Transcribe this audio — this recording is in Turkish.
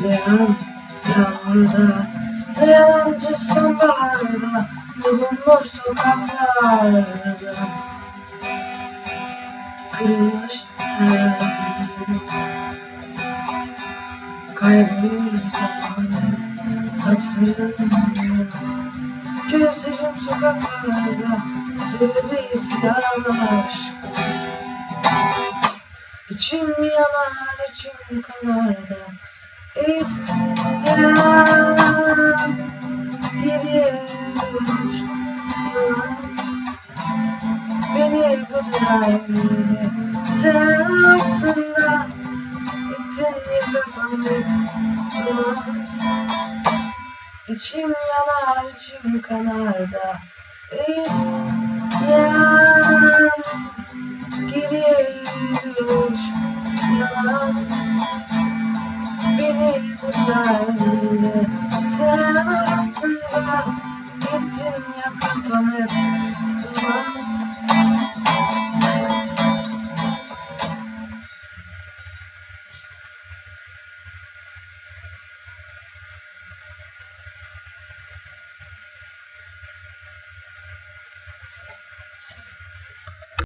Yalan yağmurda Yalancı sonbaharda Bulunmuş sokaklarda Kırılmış Kaybolur zamanı Saçlarım Gözlerim sokaklarda Sevdi isyan aşk İçim yanar, içim kanar da İsyan Geriye Beni bu dünyaya Sen aklında Gittin ya kafamı İçim yanar, içim kanar da. İsyan yürüyor yalan Beni bu Sen